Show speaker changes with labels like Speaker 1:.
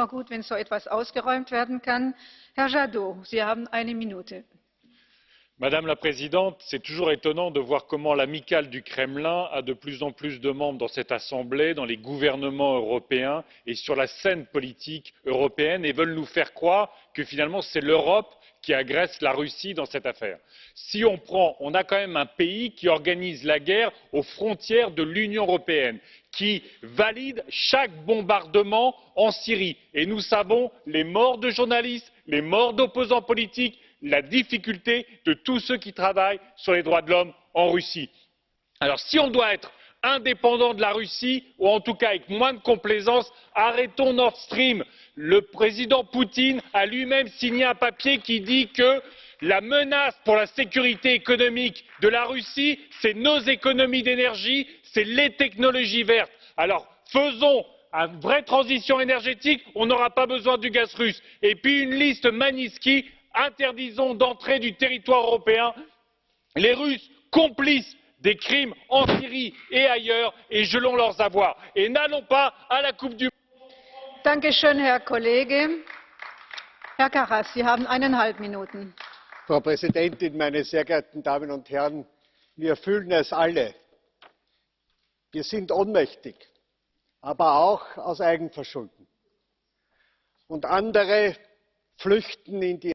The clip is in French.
Speaker 1: immer gut, wenn so etwas ausgeräumt werden kann. Herr Jadot, Sie haben eine Minute.
Speaker 2: Madame la Présidente, c'est toujours étonnant de voir comment l'amicale du Kremlin a de plus en plus de membres dans cette Assemblée, dans les gouvernements européens et sur la scène politique européenne et veulent nous faire croire que finalement c'est l'Europe qui agresse la Russie dans cette affaire. Si on prend, on a quand même un pays qui organise la guerre aux frontières de l'Union européenne, qui valide chaque bombardement en Syrie. Et nous savons les morts de journalistes, les morts d'opposants politiques, la difficulté de tous ceux qui travaillent sur les droits de l'homme en Russie. Alors si on doit être indépendant de la Russie, ou en tout cas avec moins de complaisance, arrêtons Nord Stream. Le président Poutine a lui-même signé un papier qui dit que la menace pour la sécurité économique de la Russie, c'est nos économies d'énergie, c'est les technologies vertes. Alors faisons une vraie transition énergétique, on n'aura pas besoin du gaz russe. Et puis une liste Magnitsky interdisons d'entrée du territoire européen les russes complices des crimes en syrie et ailleurs et gelons leurs avoirs et n'allons pas à la coupe du monde.
Speaker 3: Frau Präsidentin, meine sehr geehrten Damen und Herren! Wir fühlen es alle. Wir sind ohnmächtig, aber auch aus Eigenverschulden. Und andere flüchten in die